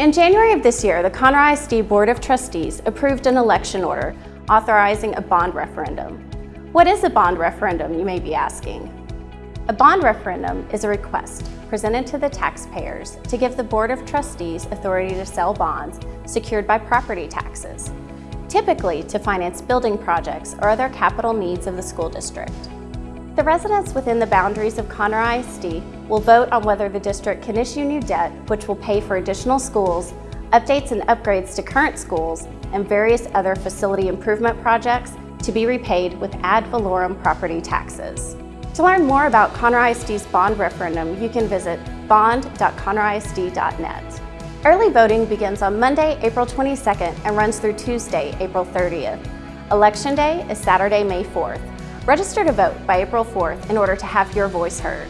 In January of this year, the Conroe ISD Board of Trustees approved an election order authorizing a bond referendum. What is a bond referendum, you may be asking? A bond referendum is a request presented to the taxpayers to give the Board of Trustees authority to sell bonds secured by property taxes, typically to finance building projects or other capital needs of the school district. The residents within the boundaries of Conroe ISD will vote on whether the district can issue new debt, which will pay for additional schools, updates and upgrades to current schools, and various other facility improvement projects to be repaid with ad valorem property taxes. To learn more about Conroe ISD's bond referendum, you can visit bond.conroeisd.net. Early voting begins on Monday, April 22nd and runs through Tuesday, April 30th. Election Day is Saturday, May 4th. Register to vote by April 4th in order to have your voice heard.